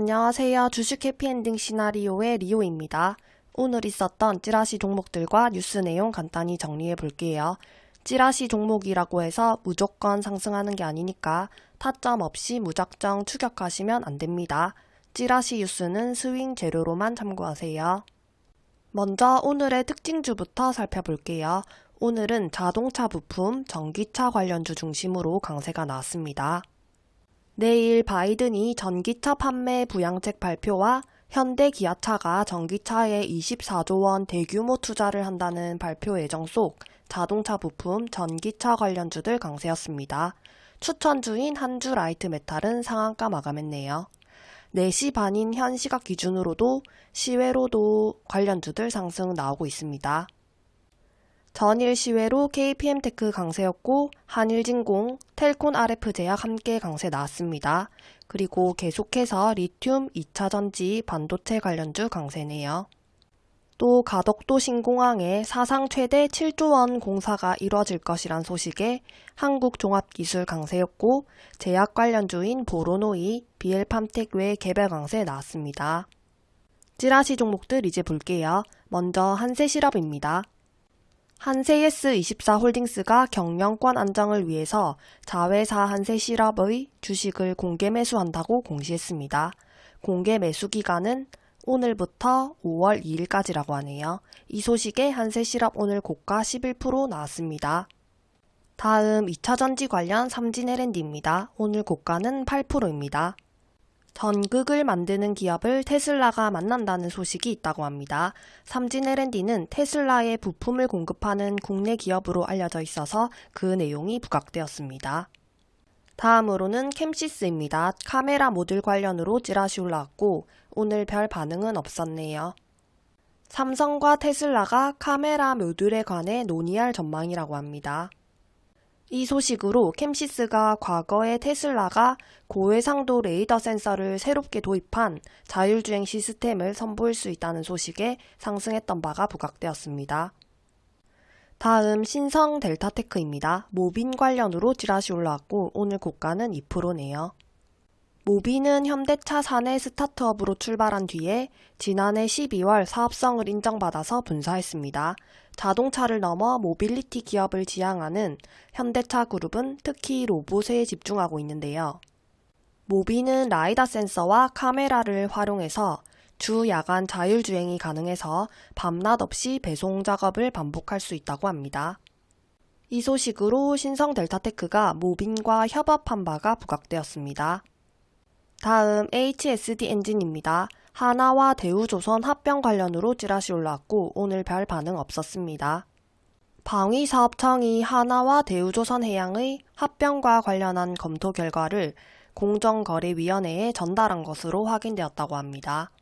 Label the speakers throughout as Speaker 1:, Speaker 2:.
Speaker 1: 안녕하세요. 주식 해피엔딩 시나리오의 리오입니다. 오늘 있었던 찌라시 종목들과 뉴스 내용 간단히 정리해 볼게요. 찌라시 종목이라고 해서 무조건 상승하는 게 아니니까 타점 없이 무작정 추격하시면 안 됩니다. 찌라시 뉴스는 스윙 재료로만 참고하세요. 먼저 오늘의 특징주부터 살펴볼게요. 오늘은 자동차 부품, 전기차 관련주 중심으로 강세가 나왔습니다. 내일 바이든이 전기차 판매 부양책 발표와 현대 기아차가 전기차에 24조 원 대규모 투자를 한다는 발표 예정 속 자동차 부품, 전기차 관련주들 강세였습니다. 추천주인 한주 라이트 메탈은 상한가 마감했네요. 4시 반인 현 시각 기준으로도 시외로도 관련주들 상승 나오고 있습니다. 전일 시외로 KPM테크 강세였고 한일진공, 텔콘 RF제약 함께 강세 나왔습니다. 그리고 계속해서 리튬 2차전지 반도체 관련주 강세네요. 또 가덕도 신공항에 사상 최대 7조 원 공사가 이뤄질 것이란 소식에 한국종합기술 강세였고 제약 관련주인 보로노이, 비엘팜텍 외 개별 강세 나왔습니다. 찌라시 종목들 이제 볼게요. 먼저 한세실업입니다. 한세예스24홀딩스가 경영권 안정을 위해서 자회사 한세실업의 주식을 공개 매수한다고 공시했습니다. 공개 매수 기간은 오늘부터 5월 2일까지라고 하네요. 이 소식에 한세실업 오늘 고가 11% 나왔습니다. 다음 2차전지 관련 삼진 L&D입니다. 오늘 고가는 8%입니다. 전극을 만드는 기업을 테슬라가 만난다는 소식이 있다고 합니다. 삼진 L&D는 테슬라의 부품을 공급하는 국내 기업으로 알려져 있어서 그 내용이 부각되었습니다. 다음으로는 캠시스입니다. 카메라 모듈 관련으로 찌라시 올라왔고 오늘 별 반응은 없었네요. 삼성과 테슬라가 카메라 모듈에 관해 논의할 전망이라고 합니다. 이 소식으로 캠시스가 과거에 테슬라가 고해상도 레이더 센서를 새롭게 도입한 자율주행 시스템을 선보일 수 있다는 소식에 상승했던 바가 부각되었습니다. 다음 신성 델타테크입니다. 모빈 관련으로 찌라시 올라왔고 오늘 고가는 2%네요. 모빈은 현대차 사내 스타트업으로 출발한 뒤에 지난해 12월 사업성을 인정받아서 분사했습니다. 자동차를 넘어 모빌리티 기업을 지향하는 현대차 그룹은 특히 로봇에 집중하고 있는데요. 모빈은 라이다 센서와 카메라를 활용해서 주 야간 자율주행이 가능해서 밤낮 없이 배송 작업을 반복할 수 있다고 합니다. 이 소식으로 신성 델타테크가 모빈과 협업한 바가 부각되었습니다. 다음 HSD 엔진입니다. 하나와 대우조선 합병 관련으로 찌라시 올라왔고 오늘 별 반응 없었습니다. 방위사업청이 하나와 대우조선해양의 합병과 관련한 검토 결과를 공정거래위원회에 전달한 것으로 확인되었다고 합니다.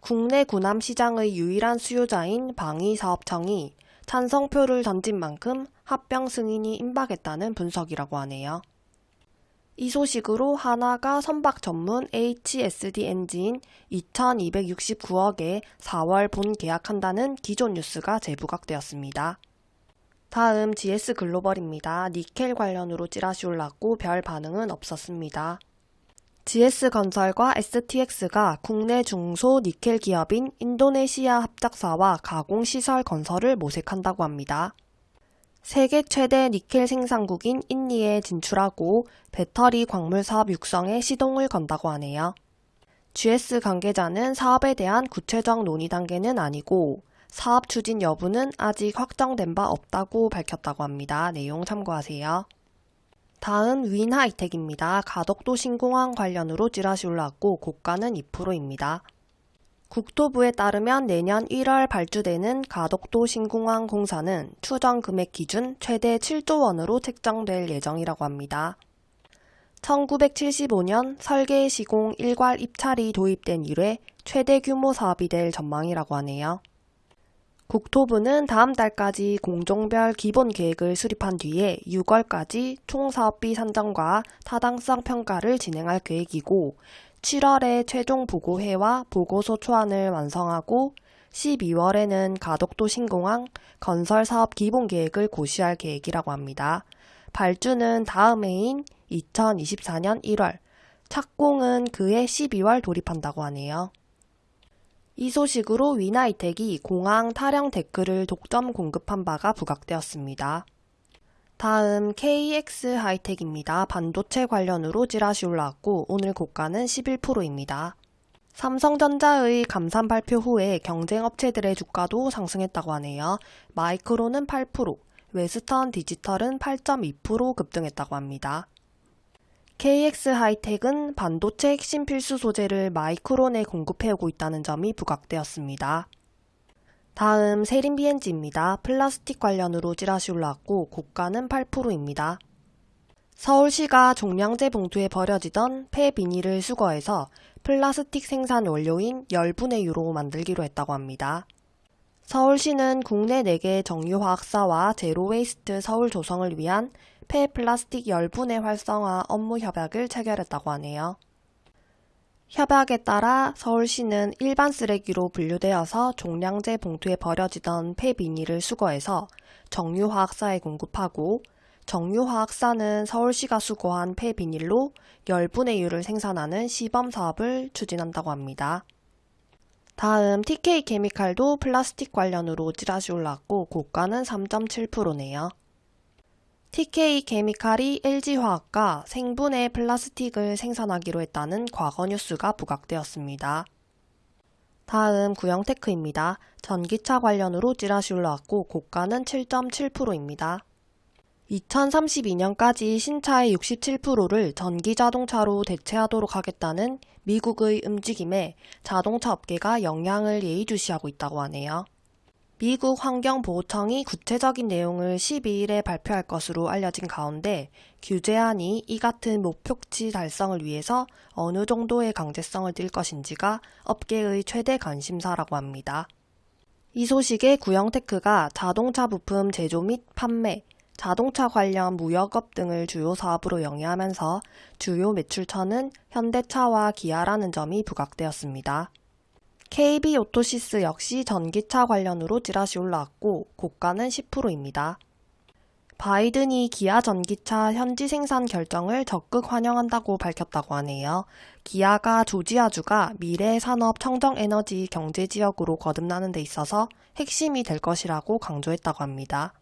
Speaker 1: 국내 군함 시장의 유일한 수요자인 방위사업청이 찬성표를 던진 만큼 합병 승인이 임박했다는 분석이라고 하네요. 이 소식으로 하나가 선박 전문 HSD 엔진 2269억에 4월 본 계약한다는 기존 뉴스가 재부각되었습니다. 다음 GS 글로벌입니다. 니켈 관련으로 찌라시 올랐고 별 반응은 없었습니다. GS건설과 STX가 국내 중소 니켈 기업인 인도네시아 합작사와 가공시설 건설을 모색한다고 합니다. 세계 최대 니켈 생산국인 인니에 진출하고 배터리 광물 사업 육성에 시동을 건다고 하네요. GS 관계자는 사업에 대한 구체적 논의 단계는 아니고 사업 추진 여부는 아직 확정된 바 없다고 밝혔다고 합니다. 내용 참고하세요. 다음 윈하이텍입니다. 가덕도 신공항 관련으로 찌라시 올라왔고 고가는 2%입니다. 국토부에 따르면 내년 1월 발주되는 가덕도 신공항 공사는 추정 금액 기준 최대 7조 원으로 책정될 예정이라고 합니다. 1975년 설계 시공 일괄 입찰이 도입된 이래 최대 규모 사업이 될 전망이라고 하네요. 국토부는 다음 달까지 공종별 기본 계획을 수립한 뒤에 6월까지 총사업비 산정과 타당성 평가를 진행할 계획이고 7월에 최종 보고회와 보고서 초안을 완성하고 12월에는 가덕도 신공항 건설 사업 기본 계획을 고시할 계획이라고 합니다. 발주는 다음 해인 2024년 1월, 착공은 그해 12월 돌입한다고 하네요. 이 소식으로 위나이텍이 공항 타령 데크를 독점 공급한 바가 부각되었습니다. 다음 KX 하이텍입니다. 반도체 관련으로 찌라시 올라왔고 오늘 고가는 11%입니다. 삼성전자의 감산 발표 후에 경쟁업체들의 주가도 상승했다고 하네요. 마이크론은 8%, 웨스턴 디지털은 8.2% 급등했다고 합니다. KX 하이텍은 반도체 핵심 필수 소재를 마이크론에 공급해오고 있다는 점이 부각되었습니다. 다음 세림 B&G입니다. 플라스틱 관련으로 찌라시 올라왔고 고가는 8%입니다. 서울시가 종량제 봉투에 버려지던 폐비닐을 수거해서 플라스틱 생산 원료인 열분해유로 만들기로 했다고 합니다. 서울시는 국내 4개 정유화학사와 제로웨이스트 서울 조성을 위한 폐플라스틱 열분해 활성화 업무 협약을 체결했다고 하네요. 협약에 따라 서울시는 일반 쓰레기로 분류되어서 종량제 봉투에 버려지던 폐비닐을 수거해서 정유화학사에 공급하고 정유화학사는 서울시가 수거한 폐비닐로 열분의 유를 생산하는 시범 사업을 추진한다고 합니다. 다음 TK케미칼도 플라스틱 관련으로 찌라시 올랐고 고가는 3.7%네요. TK케미칼이 LG화학과 생분해 플라스틱을 생산하기로 했다는 과거 뉴스가 부각되었습니다. 다음 구형테크입니다. 전기차 관련으로 찌라시 올라왔고 고가는 7.7%입니다. 2032년까지 신차의 67%를 전기 자동차로 대체하도록 하겠다는 미국의 움직임에 자동차 업계가 영향을 예의주시하고 있다고 하네요. 미국 환경보호청이 구체적인 내용을 12일에 발표할 것으로 알려진 가운데 규제안이 이 같은 목표치 달성을 위해서 어느 정도의 강제성을 띨 것인지가 업계의 최대 관심사라고 합니다. 이 소식에 구영테크가 자동차 부품 제조 및 판매, 자동차 관련 무역업 등을 주요 사업으로 영위하면서 주요 매출처는 현대차와 기아라는 점이 부각되었습니다. KB 오토시스 역시 전기차 관련으로 찌라시 올라왔고 고가는 10%입니다. 바이든이 기아 전기차 현지 생산 결정을 적극 환영한다고 밝혔다고 하네요. 기아가 조지아주가 미래 산업 청정 에너지 경제 지역으로 거듭나는 데 있어서 핵심이 될 것이라고 강조했다고 합니다.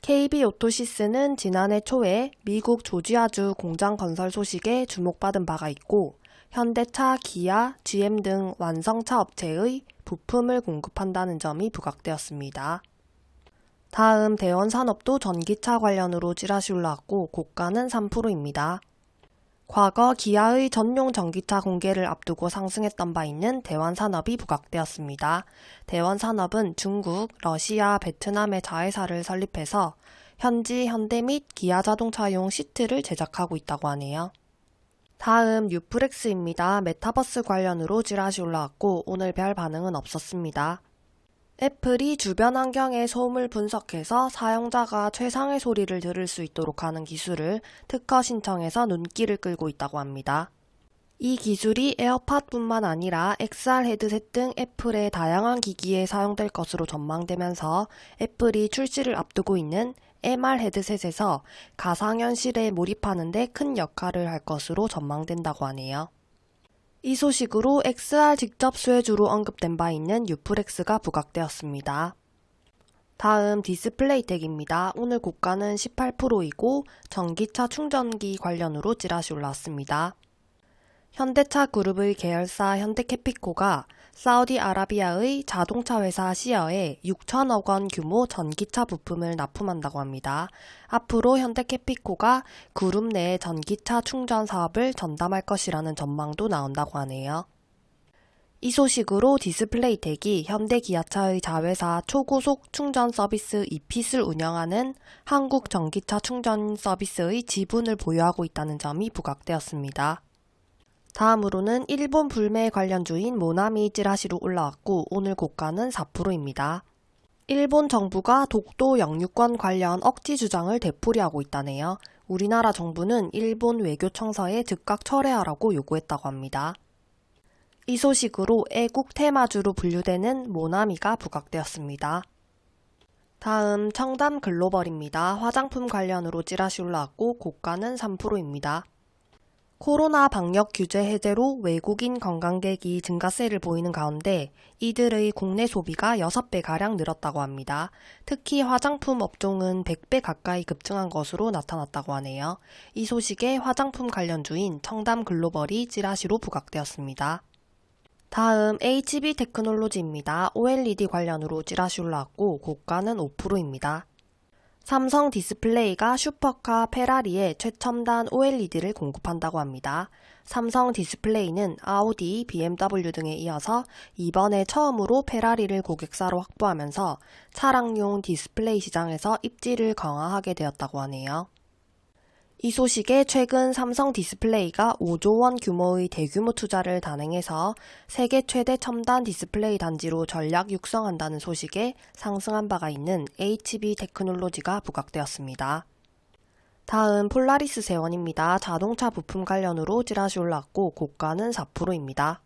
Speaker 1: KB 오토시스는 지난해 초에 미국 조지아주 공장 건설 소식에 주목받은 바가 있고 현대차, 기아, GM 등 완성차 업체의 부품을 공급한다는 점이 부각되었습니다. 다음 대원산업도 전기차 관련으로 찌라시 올라왔고 고가는 3%입니다. 과거 기아의 전용 전기차 공개를 앞두고 상승했던 바 있는 대원산업이 부각되었습니다. 대원산업은 중국, 러시아, 베트남의 자회사를 설립해서 현지 현대 및 기아 자동차용 시트를 제작하고 있다고 하네요. 다음 뉴프렉스입니다. 메타버스 관련으로 찌라시 올라왔고 오늘 별 반응은 없었습니다. 애플이 주변 환경의 소음을 분석해서 사용자가 최상의 소리를 들을 수 있도록 하는 기술을 특허 신청해서 눈길을 끌고 있다고 합니다. 이 기술이 에어팟뿐만 아니라 XR 헤드셋 등 애플의 다양한 기기에 사용될 것으로 전망되면서 애플이 출시를 앞두고 있는 MR 헤드셋에서 가상현실에 몰입하는 데 큰 역할을 할 것으로 전망된다고 하네요. 이 소식으로 XR 직접 수혜주로 언급된 바 있는 뉴프렉스가 부각되었습니다. 다음 디스플레이 텍입니다. 오늘 고가는 18%이고 전기차 충전기 관련으로 찌라시 올랐습니다. 현대차 그룹의 계열사 현대케피코가 사우디아라비아의 자동차 회사 시어에 6천억 원 규모 전기차 부품을 납품한다고 합니다. 앞으로 현대케피코가 그룹 내 전기차 충전 사업을 전담할 것이라는 전망도 나온다고 하네요. 이 소식으로 디스플레이텍이 현대기아차의 자회사 초고속 충전 서비스 이핏을 운영하는 한국 전기차 충전 서비스의 지분을 보유하고 있다는 점이 부각되었습니다. 다음으로는 일본 불매 관련주인 모나미 찌라시로 올라왔고 오늘 고가는 4%입니다. 일본 정부가 독도 영유권 관련 억지 주장을 되풀이하고 있다네요. 우리나라 정부는 일본 외교청서에 즉각 철회하라고 요구했다고 합니다. 이 소식으로 애국 테마주로 분류되는 모나미가 부각되었습니다. 다음 청담 글로벌입니다. 화장품 관련으로 찌라시 올라왔고 고가는 3%입니다. 코로나 방역 규제 해제로 외국인 관광객이 증가세를 보이는 가운데 이들의 국내 소비가 6배가량 늘었다고 합니다. 특히 화장품 업종은 100배 가까이 급증한 것으로 나타났다고 하네요. 이 소식에 화장품 관련주인 청담 글로벌이 찌라시로 부각되었습니다. 다음 HB 테크놀로지입니다. OLED 관련으로 찌라시 올라왔고 고가는 5%입니다. 삼성 디스플레이가 슈퍼카 페라리에 최첨단 OLED를 공급한다고 합니다. 삼성 디스플레이는 아우디, BMW 등에 이어서 이번에 처음으로 페라리를 고객사로 확보하면서 차량용 디스플레이 시장에서 입지를 강화하게 되었다고 하네요. 이 소식에 최근 삼성 디스플레이가 5조 원 규모의 대규모 투자를 단행해서 세계 최대 첨단 디스플레이 단지로 전략 육성한다는 소식에 상승한 바가 있는 HB 테크놀로지가 부각되었습니다. 다음 폴라리스 세원입니다. 자동차 부품 관련으로 찌라시 올랐고 고가는 4%입니다.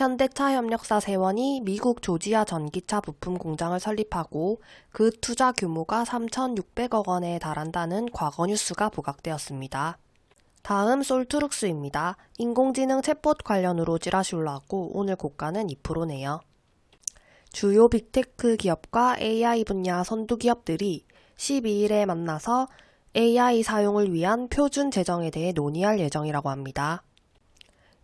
Speaker 1: 현대차 협력사 세원이 미국 조지아 전기차 부품 공장을 설립하고 그 투자 규모가 3,600억 원에 달한다는 과거 뉴스가 부각되었습니다. 다음 솔트룩스입니다. 인공지능 챗봇 관련으로 찌라시 올라왔고 오늘 고가는 2%네요. 주요 빅테크 기업과 AI 분야 선두 기업들이 12일에 만나서 AI 사용을 위한 표준 제정에 대해 논의할 예정이라고 합니다.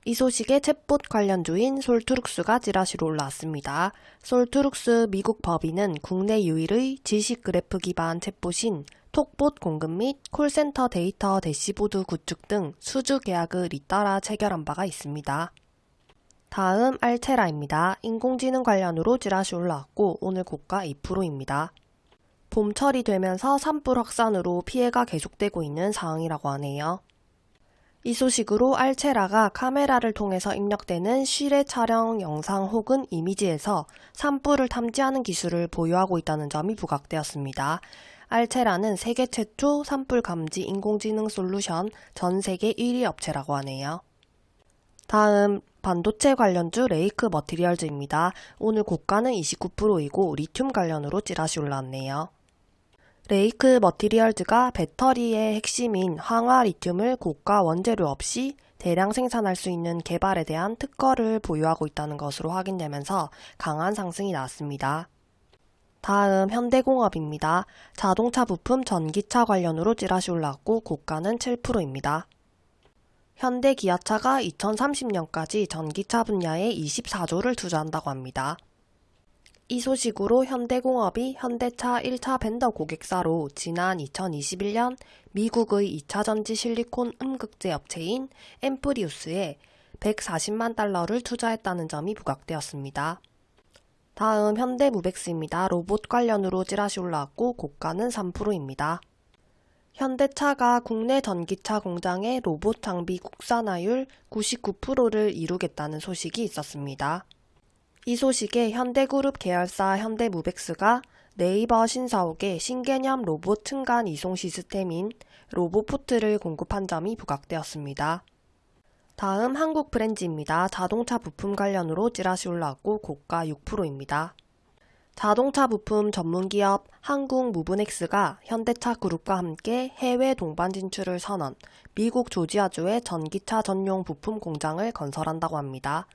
Speaker 1: 이 소식에 챗봇 관련주인 솔트룩스가 찌라시로 올라왔습니다. 솔트룩스 미국 법인은 국내 유일의 지식 그래프 기반 챗봇인 톡봇 공급 및 콜센터 데이터 대시보드 구축 등 수주 계약을 잇따라 체결한 바가 있습니다. 다음 알체라입니다. 인공지능 관련으로 찌라시 올라왔고 오늘 고가 2%입니다. 봄철이 되면서 산불 확산으로 피해가 계속되고 있는 상황이라고 하네요. 이 소식으로 알체라가 카메라를 통해서 입력되는 실외 촬영 영상 혹은 이미지에서 산불을 탐지하는 기술을 보유하고 있다는 점이 부각되었습니다. 알체라는 세계 최초 산불 감지 인공지능 솔루션 전 세계 1위 업체라고 하네요. 다음 반도체 관련주 레이크 머티리얼즈입니다. 오늘 고가는 29%이고 리튬 관련으로 찌라시 올라왔네요. 레이크 머티리얼즈가 배터리의 핵심인 황화 리튬을 고가 원재료 없이 대량 생산할 수 있는 개발에 대한 특허를 보유하고 있다는 것으로 확인되면서 강한 상승이 나왔습니다. 다음 현대공업입니다. 자동차 부품 전기차 관련으로 찌라시 올랐고 고가는 7%입니다. 현대 기아차가 2030년까지 전기차 분야에 24조를 투자한다고 합니다. 이 소식으로 현대공업이 현대차 1차 벤더 고객사로 지난 2021년 미국의 2차 전지 실리콘 음극재 업체인 엠프리우스에 140만 달러를 투자했다는 점이 부각되었습니다. 다음 현대무벡스입니다. 로봇 관련으로 찌라시 올라왔고 고가는 3%입니다. 현대차가 국내 전기차 공장의 로봇 장비 국산화율 99%를 이루겠다는 소식이 있었습니다. 이 소식에 현대그룹 계열사 현대무벡스가 네이버 신사옥에 신개념 로봇 층간 이송 시스템인 로보포트를 공급한 점이 부각되었습니다. 다음 한국 브랜즈입니다. 자동차 부품 관련으로 찌라시 올라왔고 고가 6%입니다. 자동차 부품 전문기업 한국 무브넥스가 현대차 그룹과 함께 해외 동반 진출을 선언, 미국 조지아주에 전기차 전용 부품 공장을 건설한다고 합니다.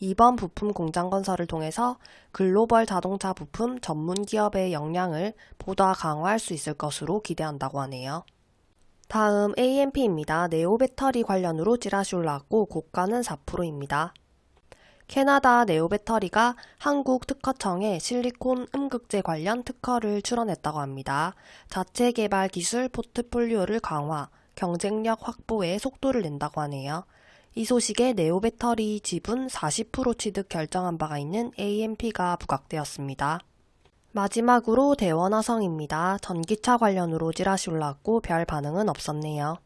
Speaker 1: 이번 부품 공장 건설을 통해서 글로벌 자동차 부품 전문 기업의 역량을 보다 강화할 수 있을 것으로 기대한다고 하네요. 다음 AMP입니다. 네오 배터리 관련으로 찌라시 올라왔고 고가는 4%입니다. 캐나다 네오 배터리가 한국 특허청에 실리콘 음극재 관련 특허를 출원했다고 합니다. 자체 개발 기술 포트폴리오를 강화, 경쟁력 확보에 속도를 낸다고 하네요. 이 소식에 네오 배터리 지분 40% 취득 결정한 바가 있는 AMP가 부각되었습니다. 마지막으로 대원화성입니다. 전기차 관련으로 찌라시 올라왔고 별 반응은 없었네요.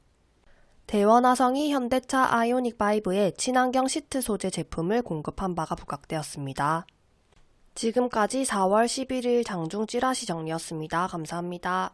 Speaker 1: 대원화성이 현대차 아이오닉5에 친환경 시트 소재 제품을 공급한 바가 부각되었습니다. 지금까지 4월 11일 장중 찌라시 정리였습니다. 감사합니다.